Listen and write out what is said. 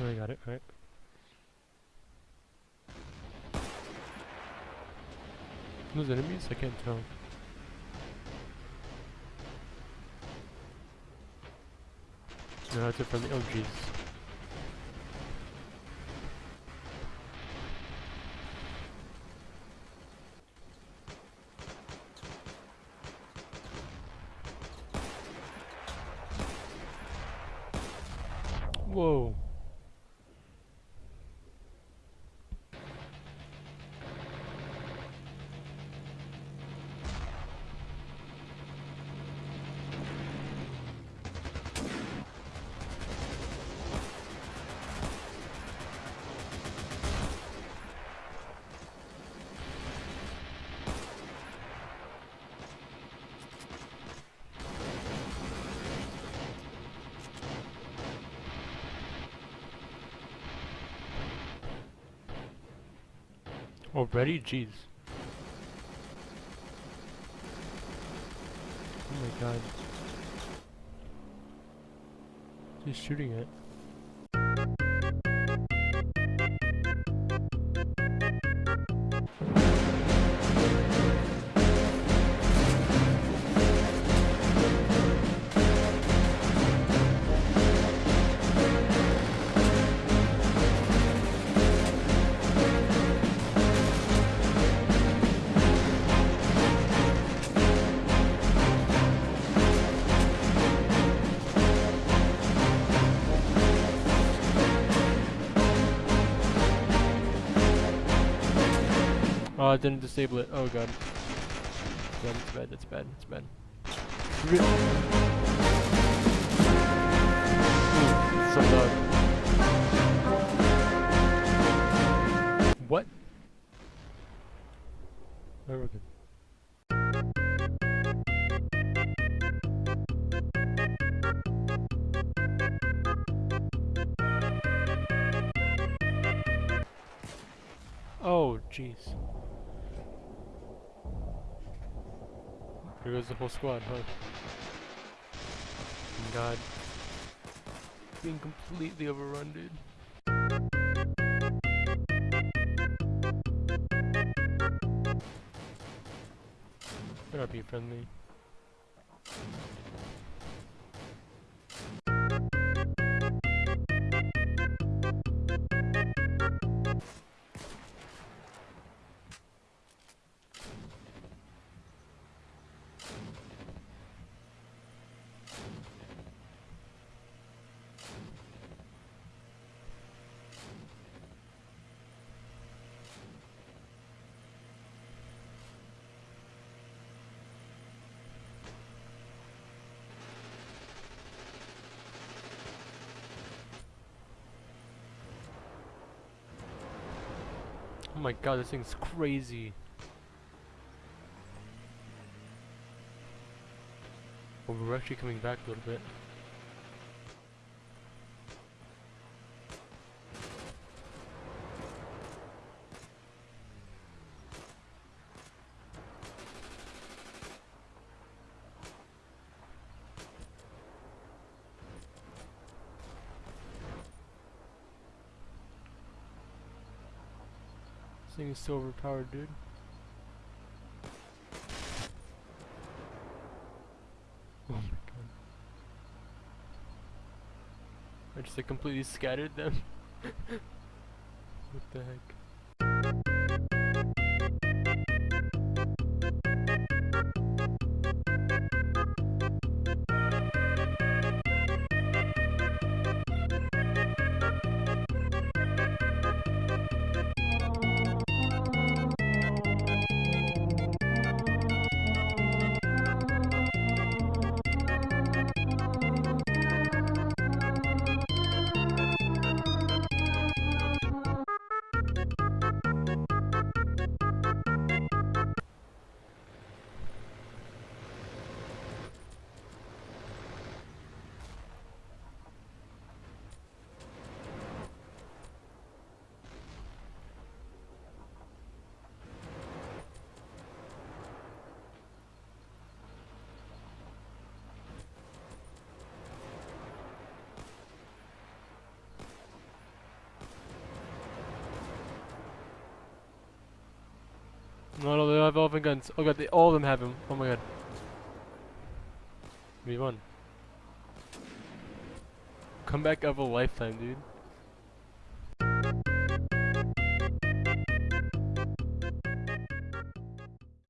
Oh, I got it, right. Those enemies? I can't tell. No, that's it from the oh jeez. Whoa. Oh, Already? Jeez. Oh my god. He's shooting it. Oh, I didn't disable it. Oh god. That's bad, it's bad, it's bad. Ooh, so. What? Oh, good. Oh, jeez. Here goes the whole squad, huh? God. Being completely overrun, dude. Be friendly. Oh my god, this thing's crazy. Oh, we're actually coming back a little bit. Thing is so overpowered, dude. Oh my god. I just like completely scattered them. what the heck? No, no, they have open guns. Oh god, they, all of them have them. Oh my god. We won. Comeback of a lifetime, dude.